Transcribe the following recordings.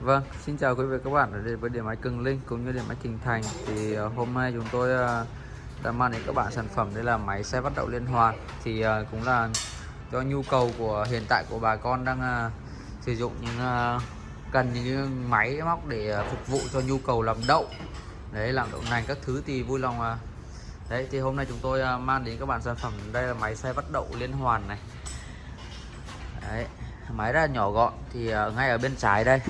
Vâng, xin chào quý vị các bạn ở đây với điện máy Cường Linh cũng như điện máy Trình Thành. Thì ờ, hôm nay chúng tôi ờ, đã mang đến các bạn sản phẩm đây là máy xe bắt đậu liên hoàn. Thì ờ, cũng là cho nhu cầu của hiện tại của bà con đang sử dụng những cần những máy móc để phục vụ cho nhu cầu làm đậu. Đấy làm đậu nành các thứ thì vui lòng đấy thì hôm nay chúng tôi mang đến các bạn sản phẩm đây là máy xe bắt đậu liên hoàn này. Đấy máy rất là nhỏ gọn. Thì ngay ở bên trái đây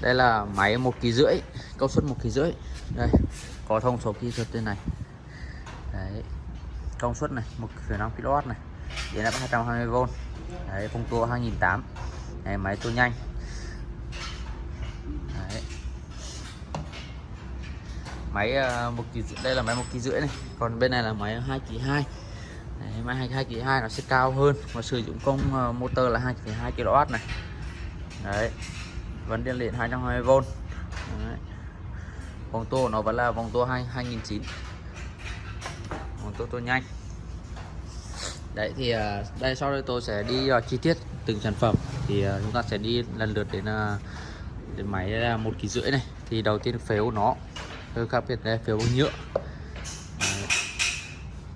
đây là máy một kg rưỡi công suất một kg rưỡi. Đây có thông số kỹ thuật trên này. Đấy công suất này 1,5 kW này. Điện áp 220V đấy phong tua 2008 này máy tua nhanh. Đấy. máy ờ, một kỳ đây là máy một kg rưỡi này. Còn bên này là máy 2 kg 2 Đấy, máy 2 kg 2 nó sẽ cao hơn. Và sử dụng công ờ, motor là 2,2 kW này. Đấy vẫn điện điện 220V đấy. vòng tua nó vẫn là vòng tua 2 2009 vòng tua tua nhanh. Đấy thì à, đây sau đây tôi sẽ đi vào chi tiết từng sản phẩm. Thì uh, chúng ta sẽ đi lần lượt đến uh, đến máy là một kỳ rưỡi này. Thì đầu tiên phếu nó. Hơi khác biệt đây phếu bằng nhựa. Đấy.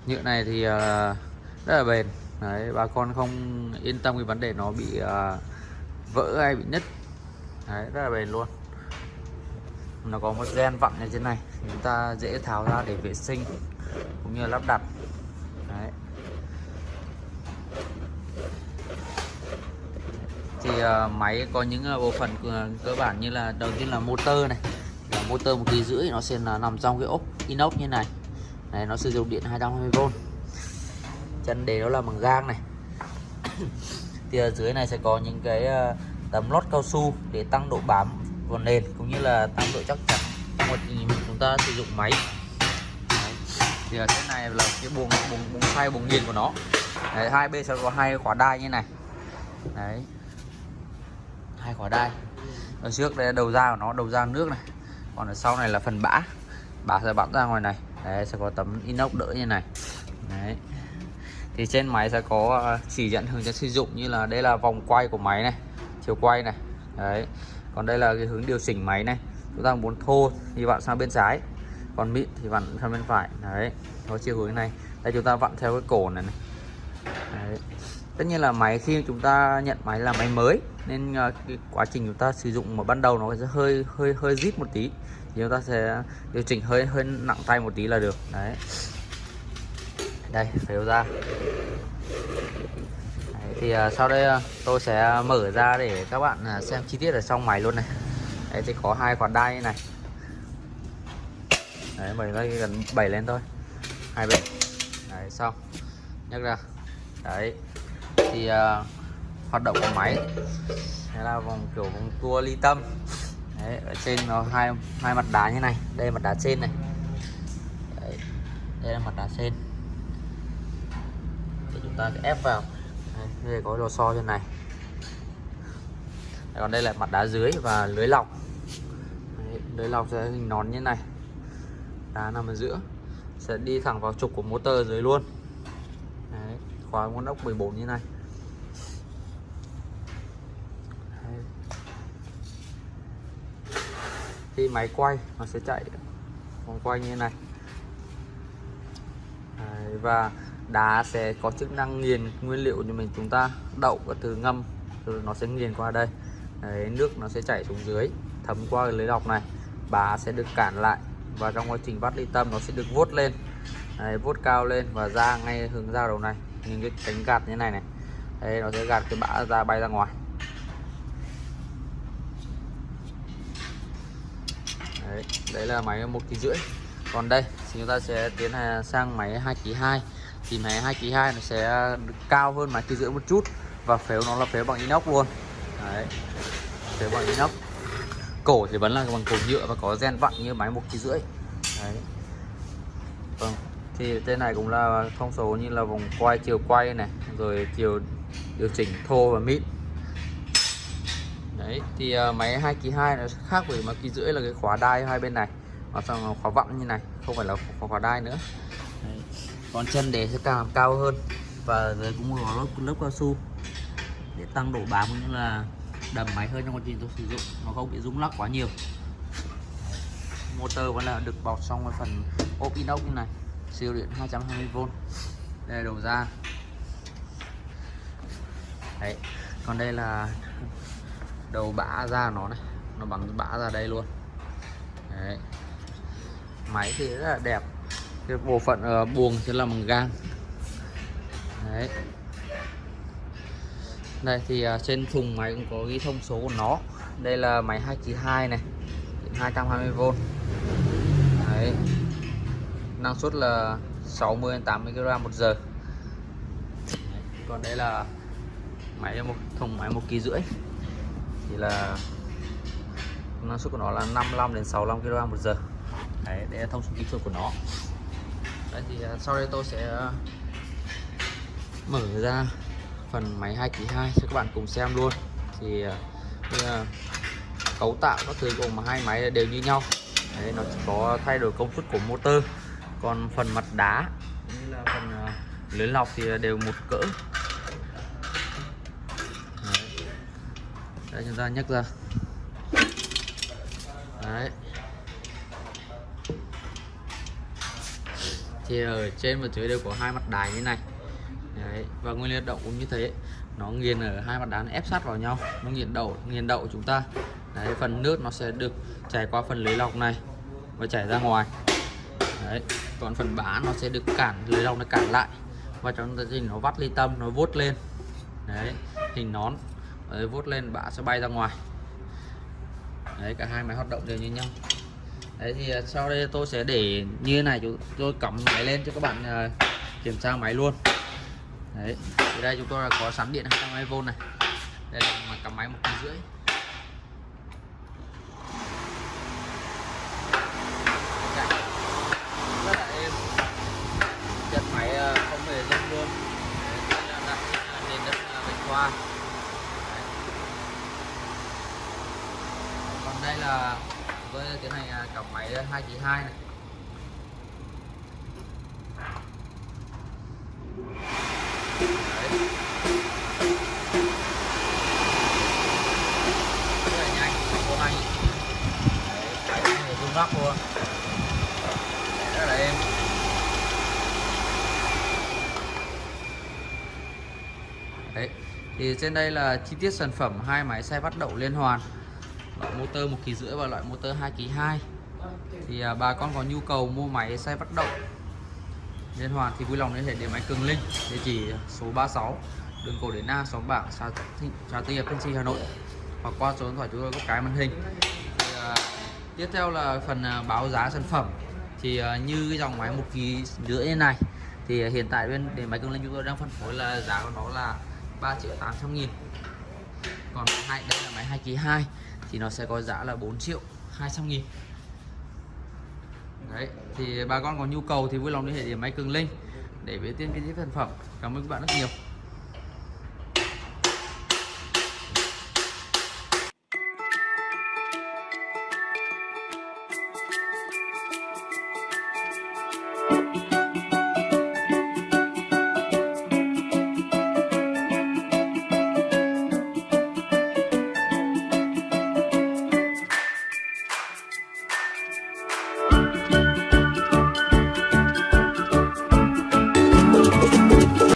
nhựa này thì uh, rất là bền. Đấy bà con không yên tâm cái vấn đề nó bị uh, vỡ hay bị nứt đấy rất là bền luôn. Nó có một gen vặn ở trên này chúng ta dễ tháo ra để vệ sinh cũng như lắp đặt. Đấy. Thì uh, máy có những uh, bộ phận uh, cơ bản như là đầu tiên là motor này. Là motor một kỳ rưỡi nó sẽ là nằm trong cái ốp inox như này. Này nó sử dụng điện 220V chân đề đó là bằng gang này. Thì ở dưới này sẽ có những cái uh, tấm lót cao su để tăng độ bám vào nền cũng như là tăng độ chắc chắn. Trong quá trình chúng ta sử dụng máy. Đấy. thì ở trên này là cái buồng buồng buồng xoay buồng nghiền của nó. Đấy, hai bên sẽ có hai khóa đai như này. Đấy. hai khóa đai. Ở trước đây là đầu ra của nó đầu ra nước này. Còn ở sau này là phần bã. Bã sẽ bắn ra ngoài này. Đấy, sẽ có tấm inox đỡ như này. Đấy. thì trên máy sẽ có ờ, chỉ dẫn hướng dẫn sử dụng như là đây là vòng quay của máy này chiều quay này. Đấy. Còn đây là cái hướng điều chỉnh máy này. Chúng ta muốn thô thì vặn sang bên trái. Còn mịn thì vặn sang bên phải. Đấy. Có chiều hướng này. Đây chúng ta vặn theo cái cổ này, này. Đấy. tất nhiên là máy khi chúng ta nhận máy là máy mới nên ờ, cái quá trình chúng ta sử dụng mà ban đầu nó sẽ hơi hơi hơi zip một tí. Thì chúng ta sẽ điều chỉnh hơi hơi nặng tay một tí là được. Đấy. Đây phải ra thì à, sau đây à, tôi sẽ mở ra để các bạn à, xem chi tiết ở trong máy luôn này. Đấy thì có hai quạt đai này. Đấy mình nó gần bảy lên thôi. Hai bên. Đấy xong. Nhấc ra. Đấy. Thì uh, hoạt động của máy đây là vòng kiểu vòng tua ly tâm. Đấy ở trên nó hai hai mặt đá như này. Đây là mặt đá trên này. Đấy. đây là mặt đá trên. Thì chúng ta sẽ ép vào đây có lò xo trên này. Còn đây là mặt đá dưới và lưới lọc. Đấy, lưới lọc sẽ hình nón như này. Đá nằm ở giữa. Sẽ đi thẳng vào trục của motor dưới luôn. Đấy, khóa nguồn ốc 14 như này. Đấy. khi máy quay nó sẽ chạy. Vòng quay như này. Đấy, và đá sẽ có chức năng nghiền nguyên liệu như mình chúng ta đậu và từ ngâm. Rồi nó sẽ nghiền qua đây. Đấy, nước nó sẽ chảy xuống dưới thấm qua cái lưới lọc này. Bá sẽ được cản lại và trong quá trình vắt ly tâm nó sẽ được vuốt lên. Đấy, vuốt cao lên và ra ngay hướng ra đầu này. Những cái cánh gạt như này này. Đấy, nó sẽ gạt cái bã ra bay ra ngoài. Đấy, đấy là máy một kg rưỡi. Còn đây thì chúng ta sẽ tiến sang máy 2 kg 2 thì máy 2 kg 2 nó sẽ cao hơn máy kia rưỡi một chút và phếu nó là phếu bằng inox luôn. Đấy phếu bằng inox. Cổ thì vẫn là bằng cổ nhựa và có gen vặn như máy một kg rưỡi. Đấy. Vâng thì trên này cũng là thông số như là vòng quay chiều quay này rồi chiều điều chỉnh thô và mịn. Đấy thì uh, máy 2 kg 2 nó khác với máy kg rưỡi là cái khóa đai hai bên này mà sang khóa vặn như này không phải là khóa, khóa đai nữa. Đấy còn chân để sẽ càng cao hơn. Và dưới cũng có lớp, lớp cao su. Để tăng độ bám cũng như là đầm máy hơn trong quá trình tôi sử dụng. Nó không bị rung lắc quá nhiều. Motor vẫn là được bọc trong cái phần ốp inox như này. Siêu điện 220V đây là đầu ra đấy. Còn đây là đầu bã ra nó này. Nó bắn bã ra đây luôn. Đấy. Máy thì rất là đẹp cái bộ phận uh, buồng sẽ là bằng gang. Đấy. Đây thì uh, trên thùng máy cũng có ghi thông số của nó. Đây là máy 292 này 220V đấy. Năng suất là 60 80 kg một giờ. Còn đây là máy một thùng máy một kg rưỡi. Thì là năng suất của nó là 55 đến 65 kg một giờ. Đấy đây là thông số kỹ thuật của nó đấy, thì à, sau đây tôi sẽ à, mở ra phần máy 2 kg 2 cho các bạn cùng xem luôn. Thì à, cấu tạo các thứ của hai máy đều như nhau. Đấy, nó chỉ có thay đổi công suất của motor. Còn phần mặt đá như là phần lưới lọc thì đều một cỡ. Đấy. đây, chúng ta nhấc ra. Đấy. Thì ở trên và dưới đều có hai mặt đài như này. Đấy. và nguyên liệu động cũng như thế. Nó nghiền ở hai mặt đá ép sát vào nhau. Nó nghiền đậu nghiền đậu chúng ta. Đấy phần nước nó sẽ được chảy qua phần lưới lọc này và chảy ra ngoài. Đấy còn phần bã nó sẽ được cản lưới lọc nó cản lại. Và trong quá trình nó vắt ly tâm nó vuốt lên. Đấy hình nón. Đấy, vuốt lên bã sẽ bay ra ngoài. Đấy cả hai máy hoạt động đều như nhau đấy thì à, sau đây tôi sẽ để như thế này chúng tôi cắm máy lên cho các bạn à, kiểm tra máy luôn. Đấy, thì đây chúng tôi là có sẵn điện 220V này. Đây là mà cắm máy một kg rưỡi. Rất là êm. Chân máy à, không hề rung luôn. Đây là đặt nền đất bạch khoa còn đây là với tiến hành à, máy 2 kg 2 này. Góc luôn. Rất là êm. Đấy thì trên đây là chi tiết sản phẩm hai máy xe bắt đậu liên hoàn loại motor một kỳ rưỡi và loại motor 2 kỳ 2 thì à, bà con có nhu cầu mua máy xe bắt động liên hoàn thì vui lòng liên hệ điện máy Cường Linh địa chỉ số 36 đường cổ đến Na xóm bảng xã xã Tư Hiệp Thanh Trì Hà Nội hoặc qua số điện thoại chúng tôi có cái màn hình. Thì, à, tiếp theo là phần à, báo giá sản phẩm. Thì à, như cái dòng máy một kỳ rưỡi như này thì hiện tại bên để máy cường Linh chúng tôi đang phân phối là giá của nó là 3 triệu 800 nghìn. Còn hai đây là máy 2 kỳ 2 thì nó sẽ có giá là 4 triệu 200 nghìn. Đấy, thì bà con có nhu cầu thì vui lòng liên hệ điểm máy cường linh để biết tiên cái sản phẩm. Cảm ơn các bạn rất nhiều.